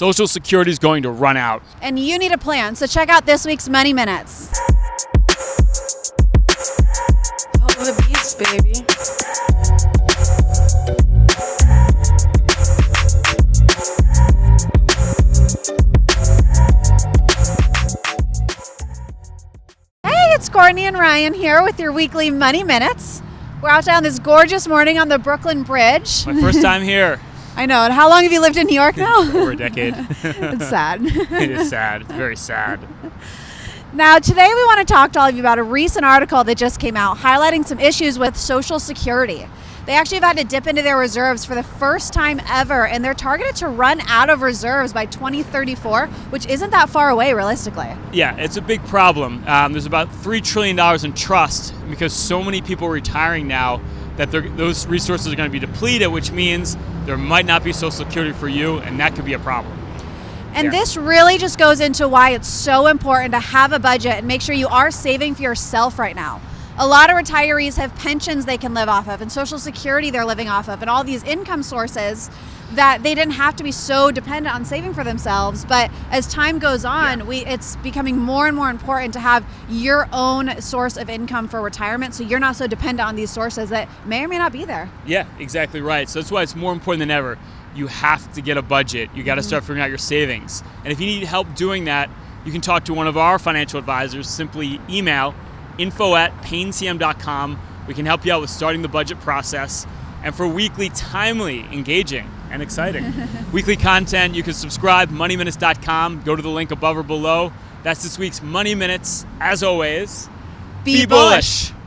Social Security is going to run out. And you need a plan, so check out this week's Money Minutes. Follow the beats, baby. Hey, it's Courtney and Ryan here with your weekly Money Minutes. We're out down this gorgeous morning on the Brooklyn Bridge. My first time here. I know. And how long have you lived in New York now? Over a decade. it's sad. it is sad. It's very sad. Now, today we want to talk to all of you about a recent article that just came out highlighting some issues with Social Security. They actually have had to dip into their reserves for the first time ever, and they're targeted to run out of reserves by 2034, which isn't that far away realistically. Yeah, it's a big problem. Um, there's about $3 trillion in trust because so many people are retiring now that those resources are going to be depleted, which means there might not be Social Security for you, and that could be a problem. And Yeah. this really just goes into why it's so important to have a budget and make sure you are saving for yourself right now. A lot of retirees have pensions they can live off of and social security they're living off of and all these income sources that they didn't have to be so dependent on saving for themselves but as time goes on Yeah. we it's becoming more and more important to have your own source of income for retirement so you're not so dependent on these sources that may or may not be there Yeah, exactly right. So that's why it's more important than ever. You have to get a budget. You got to mm-hmm. start figuring out your savings. And if you need help doing that, you can talk to one of our financial advisors. Simply email info at paincm.com. We can help you out with starting the budget process and for weekly, timely, engaging, and exciting weekly content. You can subscribe, moneyminutes.com. Go to the link above or below. That's this week's Money Minutes. As always, be, be bullish. bullish.